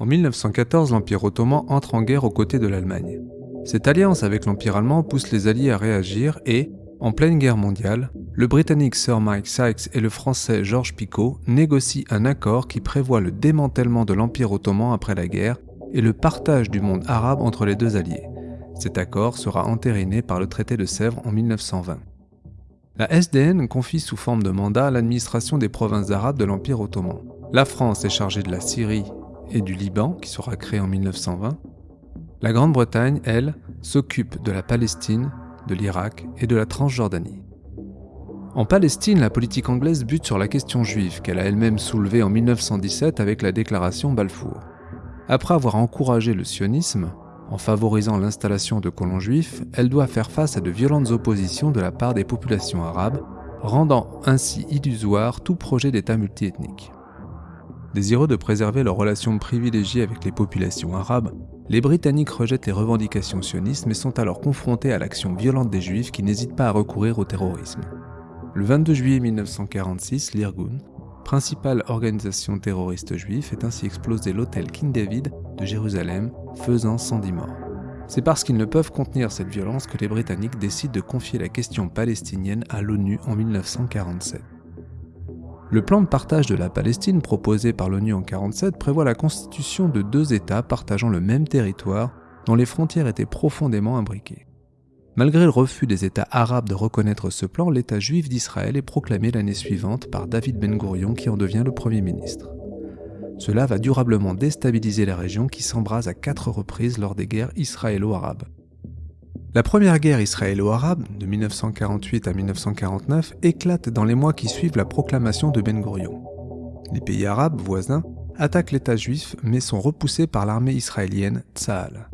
En 1914, l'Empire ottoman entre en guerre aux côtés de l'Allemagne. Cette alliance avec l'Empire allemand pousse les Alliés à réagir et, en pleine guerre mondiale, le Britannique Sir Mike Sykes et le Français Georges Picot négocient un accord qui prévoit le démantèlement de l'Empire ottoman après la guerre et le partage du monde arabe entre les deux alliés. Cet accord sera entériné par le traité de Sèvres en 1920. La SDN confie sous forme de mandat l'administration des provinces arabes de l'Empire ottoman. La France est chargée de la Syrie et du Liban, qui sera créé en 1920. La Grande-Bretagne, elle, s'occupe de la Palestine, de l'Irak et de la Transjordanie. En Palestine, la politique anglaise bute sur la question juive qu'elle a elle-même soulevée en 1917 avec la déclaration Balfour. Après avoir encouragé le sionisme, en favorisant l'installation de colons juifs, elle doit faire face à de violentes oppositions de la part des populations arabes, rendant ainsi illusoire tout projet d'État multiethnique. Désireux de préserver leurs relations privilégiées avec les populations arabes, les Britanniques rejettent les revendications sionistes mais sont alors confrontés à l'action violente des Juifs qui n'hésitent pas à recourir au terrorisme. Le 22 juillet 1946, l'Irgun, principale organisation terroriste juive, fait ainsi exploser l'hôtel King David de Jérusalem, faisant 110 morts. C'est parce qu'ils ne peuvent contenir cette violence que les Britanniques décident de confier la question palestinienne à l'ONU en 1947. Le plan de partage de la Palestine proposé par l'ONU en 1947 prévoit la constitution de deux États partageant le même territoire dont les frontières étaient profondément imbriquées. Malgré le refus des États arabes de reconnaître ce plan, l'État juif d'Israël est proclamé l'année suivante par David Ben Gurion qui en devient le Premier ministre. Cela va durablement déstabiliser la région qui s'embrase à quatre reprises lors des guerres israélo-arabes. La première guerre israélo-arabe, de 1948 à 1949, éclate dans les mois qui suivent la proclamation de Ben Gurion. Les pays arabes voisins attaquent l'État juif mais sont repoussés par l'armée israélienne Tsahal.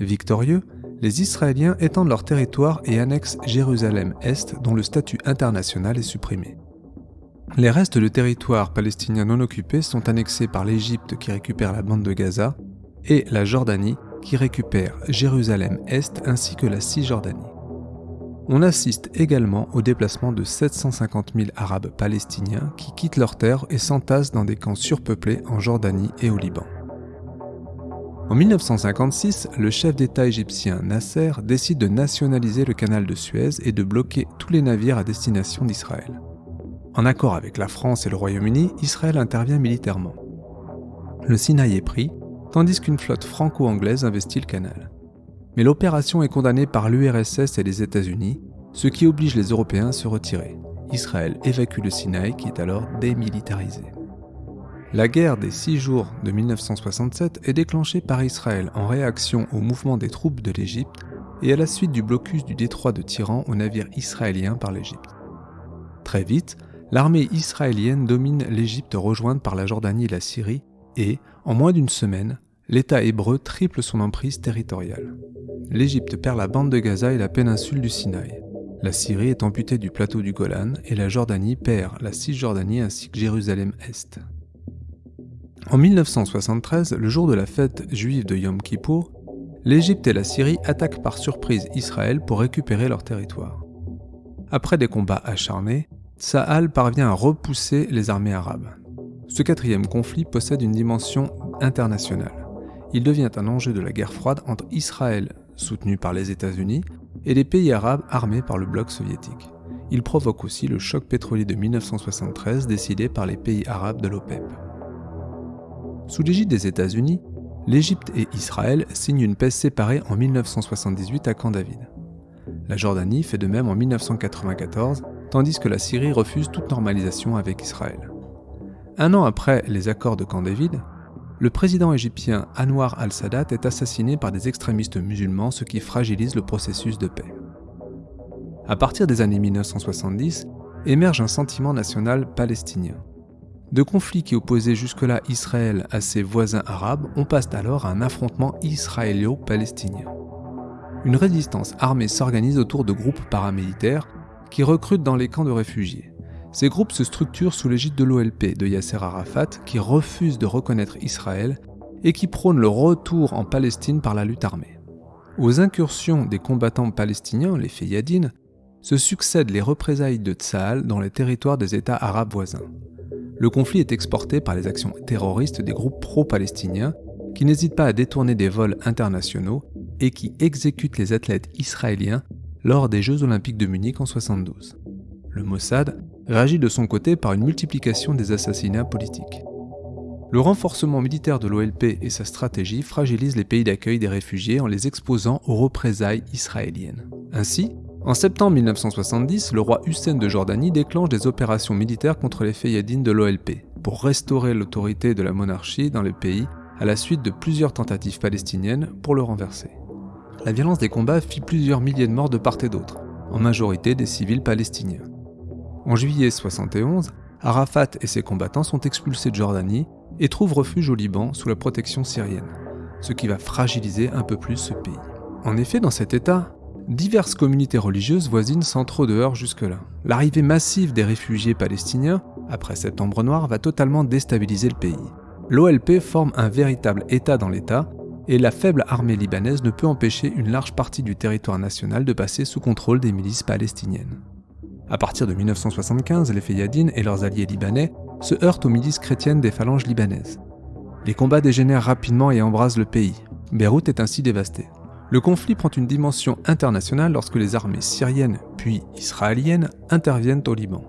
Victorieux, les Israéliens étendent leur territoire et annexent Jérusalem-Est dont le statut international est supprimé. Les restes de territoires palestiniens non occupés sont annexés par l'Égypte qui récupère la bande de Gaza et la Jordanie qui récupère Jérusalem-Est ainsi que la Cisjordanie. On assiste également au déplacement de 750 000 Arabes palestiniens qui quittent leurs terres et s'entassent dans des camps surpeuplés en Jordanie et au Liban. En 1956, le chef d'État égyptien Nasser décide de nationaliser le canal de Suez et de bloquer tous les navires à destination d'Israël. En accord avec la France et le Royaume-Uni, Israël intervient militairement. Le Sinaï est pris tandis qu'une flotte franco-anglaise investit le canal. Mais l'opération est condamnée par l'URSS et les États-Unis, ce qui oblige les Européens à se retirer. Israël évacue le Sinaï qui est alors démilitarisé. La guerre des six jours de 1967 est déclenchée par Israël en réaction au mouvement des troupes de l'Égypte et à la suite du blocus du détroit de Tyran aux navires israéliens par l'Égypte. Très vite, l'armée israélienne domine l'Égypte rejointe par la Jordanie et la Syrie et, en moins d'une semaine, l'État hébreu triple son emprise territoriale. L'Égypte perd la bande de Gaza et la péninsule du Sinaï. La Syrie est amputée du plateau du Golan et la Jordanie perd la Cisjordanie ainsi que Jérusalem-Est. En 1973, le jour de la fête juive de Yom Kippour, l'Égypte et la Syrie attaquent par surprise Israël pour récupérer leur territoire. Après des combats acharnés, Tsahal parvient à repousser les armées arabes. Ce quatrième conflit possède une dimension internationale. Il devient un enjeu de la guerre froide entre Israël, soutenu par les États-Unis, et les pays arabes armés par le bloc soviétique. Il provoque aussi le choc pétrolier de 1973 décidé par les pays arabes de l'OPEP. Sous l'égide des États-Unis, l'Égypte et Israël signent une paix séparée en 1978 à Camp David. La Jordanie fait de même en 1994, tandis que la Syrie refuse toute normalisation avec Israël. Un an après les accords de Camp David, le président égyptien Anwar al-Sadat est assassiné par des extrémistes musulmans, ce qui fragilise le processus de paix. À partir des années 1970, émerge un sentiment national palestinien. De conflits qui opposaient jusque-là Israël à ses voisins arabes, on passe alors à un affrontement israélo-palestinien. Une résistance armée s'organise autour de groupes paramilitaires qui recrutent dans les camps de réfugiés. Ces groupes se structurent sous l'égide de l'OLP de Yasser Arafat qui refuse de reconnaître Israël et qui prône le retour en Palestine par la lutte armée. Aux incursions des combattants palestiniens, les Feyadines, se succèdent les représailles de Tsahal dans les territoires des États arabes voisins. le conflit est exporté par les actions terroristes des groupes pro-palestiniens qui n'hésitent pas à détourner des vols internationaux et qui exécutent les athlètes israéliens lors des Jeux olympiques de Munich en 1972. Le Mossad réagit de son côté par une multiplication des assassinats politiques. Le renforcement militaire de l'OLP et sa stratégie fragilisent les pays d'accueil des réfugiés en les exposant aux représailles israéliennes. Ainsi, en septembre 1970, le roi Hussein de Jordanie déclenche des opérations militaires contre les Fayadines de l'OLP pour restaurer l'autorité de la monarchie dans le pays à la suite de plusieurs tentatives palestiniennes pour le renverser. La violence des combats fit plusieurs milliers de morts de part et d'autre, en majorité des civils palestiniens. En juillet 71, Arafat et ses combattants sont expulsés de Jordanie et trouvent refuge au Liban sous la protection syrienne, ce qui va fragiliser un peu plus ce pays. En effet, dans cet état, diverses communautés religieuses voisines sans trop de jusque-là. L'arrivée massive des réfugiés palestiniens, après Septembre Noir, va totalement déstabiliser le pays. L'OLP forme un véritable État dans l'État, et la faible armée libanaise ne peut empêcher une large partie du territoire national de passer sous contrôle des milices palestiniennes. À partir de 1975, les Fayadines et leurs alliés libanais se heurtent aux milices chrétiennes des phalanges libanaises. Les combats dégénèrent rapidement et embrasent le pays. Beyrouth est ainsi dévastée. Le conflit prend une dimension internationale lorsque les armées syriennes puis israéliennes interviennent au Liban.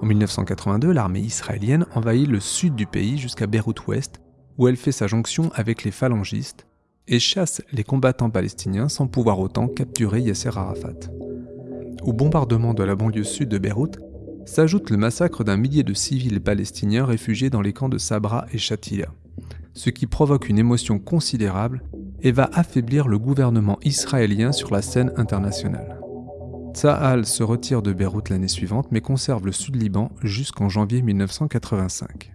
En 1982, l'armée israélienne envahit le sud du pays jusqu'à Beyrouth-Ouest, où elle fait sa jonction avec les phalangistes et chasse les combattants palestiniens sans pouvoir autant capturer Yasser Arafat. Au bombardement de la banlieue sud de Beyrouth s'ajoute le massacre d'un millier de civils palestiniens réfugiés dans les camps de Sabra et Shatila, ce qui provoque une émotion considérable et va affaiblir le gouvernement israélien sur la scène internationale. Tsahal se retire de Beyrouth l'année suivante mais conserve le sud-Liban jusqu'en janvier 1985.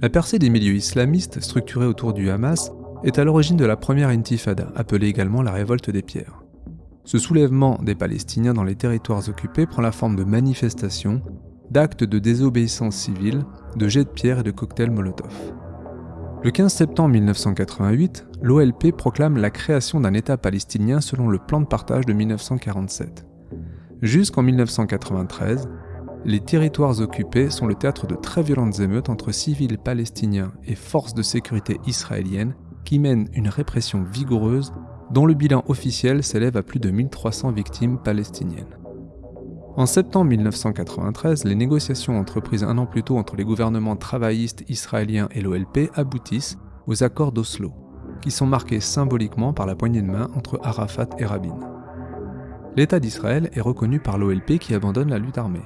La percée des milieux islamistes structurés autour du Hamas est à l'origine de la première intifada, appelée également la révolte des pierres. Ce soulèvement des Palestiniens dans les territoires occupés prend la forme de manifestations, d'actes de désobéissance civile, de jets de pierre et de cocktails Molotov. Le 15 septembre 1988, l'OLP proclame la création d'un État palestinien selon le plan de partage de 1947. Jusqu'en 1993, les territoires occupés sont le théâtre de très violentes émeutes entre civils palestiniens et forces de sécurité israéliennes qui mènent une répression vigoureuse dont le bilan officiel s'élève à plus de 1300 victimes palestiniennes. En septembre 1993, les négociations entreprises un an plus tôt entre les gouvernements travaillistes israéliens et l'OLP aboutissent aux accords d'Oslo, qui sont marqués symboliquement par la poignée de main entre Arafat et Rabin. L'État d'Israël est reconnu par l'OLP qui abandonne la lutte armée.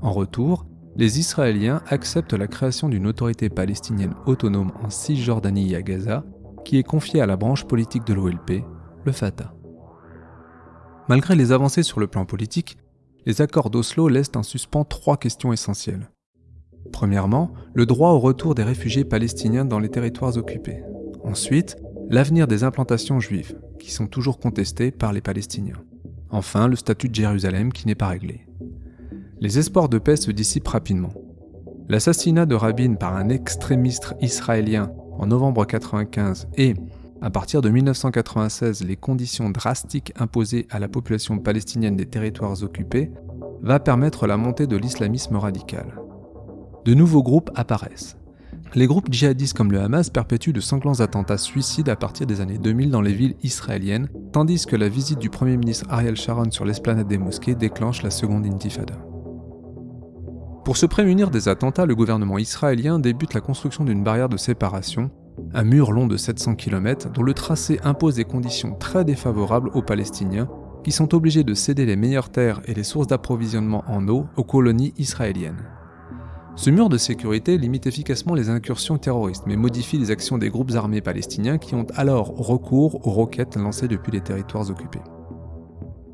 En retour, les Israéliens acceptent la création d'une autorité palestinienne autonome en Cisjordanie et à Gaza qui est confié à la branche politique de l'OLP, le Fatah. Malgré les avancées sur le plan politique, les accords d'Oslo laissent en suspens trois questions essentielles. Premièrement, le droit au retour des réfugiés palestiniens dans les territoires occupés. Ensuite, l'avenir des implantations juives, qui sont toujours contestées par les Palestiniens. Enfin, le statut de Jérusalem qui n'est pas réglé. Les espoirs de paix se dissipent rapidement. L'assassinat de Rabin par un extrémiste israélien en novembre 1995 et, à partir de 1996, les conditions drastiques imposées à la population palestinienne des territoires occupés, va permettre la montée de l'islamisme radical. De nouveaux groupes apparaissent. Les groupes djihadistes comme le Hamas perpétuent de sanglants attentats suicides à partir des années 2000 dans les villes israéliennes, tandis que la visite du Premier ministre Ariel Sharon sur l'esplanade des mosquées déclenche la seconde intifada. Pour se prémunir des attentats, le gouvernement israélien débute la construction d'une barrière de séparation, un mur long de 700 km dont le tracé impose des conditions très défavorables aux Palestiniens, qui sont obligés de céder les meilleures terres et les sources d'approvisionnement en eau aux colonies israéliennes. Ce mur de sécurité limite efficacement les incursions terroristes, mais modifie les actions des groupes armés palestiniens qui ont alors recours aux roquettes lancées depuis les territoires occupés.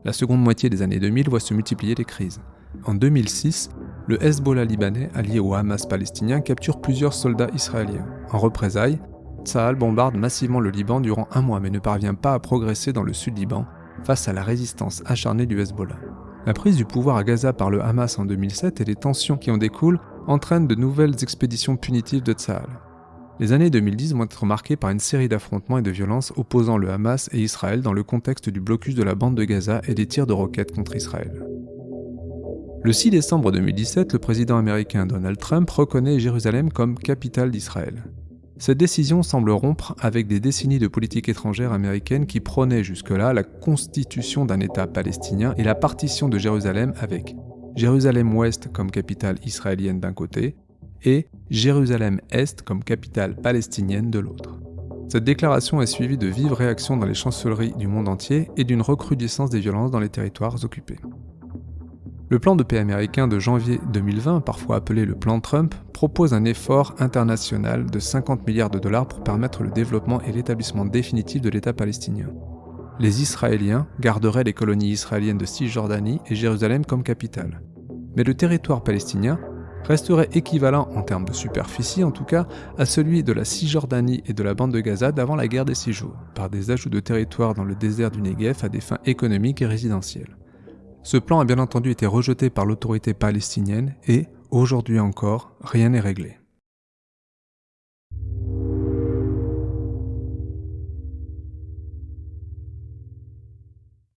La seconde moitié des années 2000 voit se multiplier les crises. En 2006, le Hezbollah libanais, allié au Hamas palestinien, capture plusieurs soldats israéliens. En représailles, Tsahal bombarde massivement le Liban durant un mois mais ne parvient pas à progresser dans le sud Liban face à la résistance acharnée du Hezbollah. La prise du pouvoir à Gaza par le Hamas en 2007 et les tensions qui en découlent entraînent de nouvelles expéditions punitives de Tsahal. Les années 2010 vont être marquées par une série d'affrontements et de violences opposant le Hamas et Israël dans le contexte du blocus de la bande de Gaza et des tirs de roquettes contre Israël. Le 6 décembre 2017, le président américain Donald Trump reconnaît Jérusalem comme capitale d'Israël. Cette décision semble rompre avec des décennies de politique étrangère américaine qui prônaient jusque-là la constitution d'un État palestinien et la partition de Jérusalem avec Jérusalem-Ouest comme capitale israélienne d'un côté et Jérusalem-Est comme capitale palestinienne de l'autre. Cette déclaration est suivie de vives réactions dans les chancelleries du monde entier et d'une recrudescence des violences dans les territoires occupés. Le plan de paix américain de janvier 2020, parfois appelé le plan Trump, propose un effort international de 50 milliards de dollars pour permettre le développement et l'établissement définitif de l'État palestinien. Les Israéliens garderaient les colonies israéliennes de Cisjordanie et Jérusalem comme capitale. Mais le territoire palestinien resterait équivalent en termes de superficie en tout cas à celui de la Cisjordanie et de la bande de Gaza d'avant la guerre des six jours, par des ajouts de territoire dans le désert du Negev à des fins économiques et résidentielles. Ce plan a bien entendu été rejeté par l'autorité palestinienne et, aujourd'hui encore, rien n'est réglé.